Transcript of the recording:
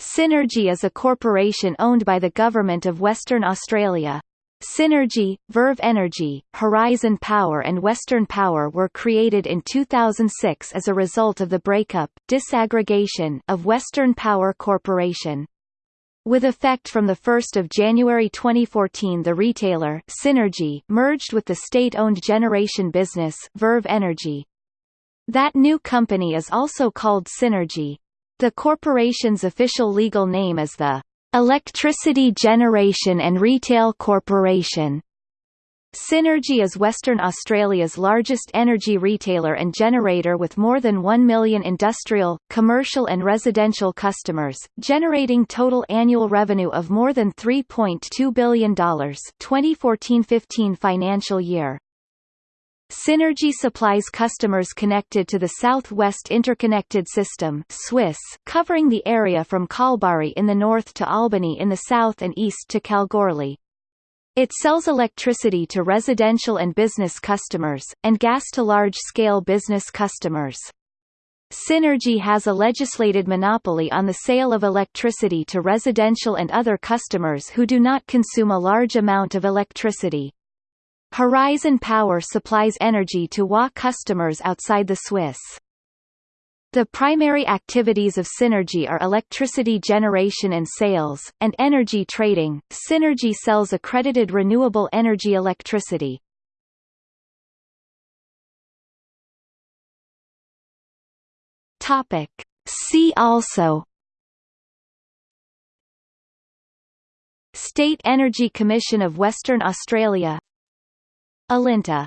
Synergy is a corporation owned by the Government of Western Australia. Synergy, Verve Energy, Horizon Power and Western Power were created in 2006 as a result of the breakup disaggregation of Western Power Corporation. With effect from 1 January 2014 the retailer Synergy merged with the state-owned generation business Verve Energy. That new company is also called Synergy. The corporation's official legal name is the Electricity Generation and Retail Corporation. Synergy is Western Australia's largest energy retailer and generator with more than 1 million industrial, commercial and residential customers, generating total annual revenue of more than $3.2 billion 2014-15 financial year. Synergy supplies customers connected to the Southwest Interconnected System SWIS, covering the area from Kalbarri in the north to Albany in the south and east to Kalgoorlie. It sells electricity to residential and business customers, and gas to large-scale business customers. Synergy has a legislated monopoly on the sale of electricity to residential and other customers who do not consume a large amount of electricity. Horizon Power supplies energy to WA customers outside the SWIS. The primary activities of Synergy are electricity generation and sales, and energy trading. Synergy sells accredited renewable energy electricity. Topic. See also State Energy Commission of Western Australia Alinta